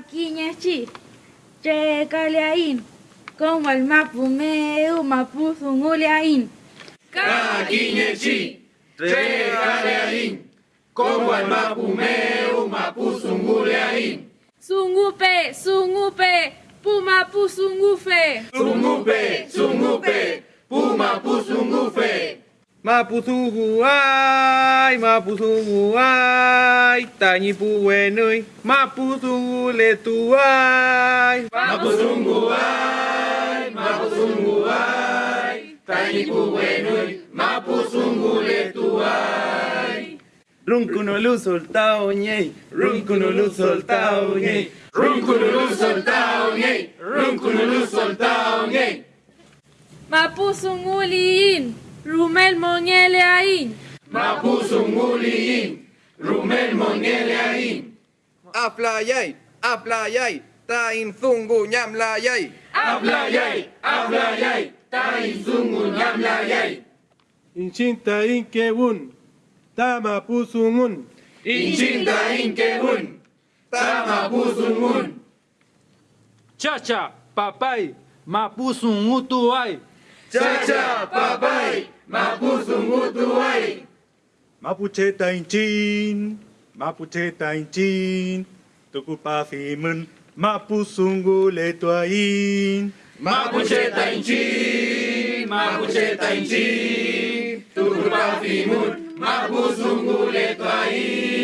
Kakiñachi, che kaliain, como el mapu meu mapu zunguliain. Kakiñechi, tre kaleain, como el mapu meu mapu zunguleain. Sungupe, sungupe, pumapu sungufe. Sungupe, sungupe, Mapusunguay, mapusunguay, tañi puwenui, mapusunguletuay. Mapuzunguay, mapuzunguay, tanipu wenui, mapuzunguletuay. Runkunulu soltao ñey, runkunulu soltao ñey. Runkunulu soltao ñey, runkunulu soltao ñey. Mapu rumel moñeleain. Mapuzunguliin, rumel moneleain. Aplayay, aplayay, tain zungu ñamlayay. Hablayay, hablayay, taizungu ñamlayay. Inchinta inkewun, tama pusungun, Inchinta inkehun, tamapuzungun. Chacha, papay, mapusungutuay. Chacha, papay, Mapuzungutuai. Mapuche Taintin, Mapuche Taintin, Tukupafimun, Mapusungu Letuain. Mapuche Taintin, Mapuche Taintin, Tukupafimun, Mapusungu Letuain.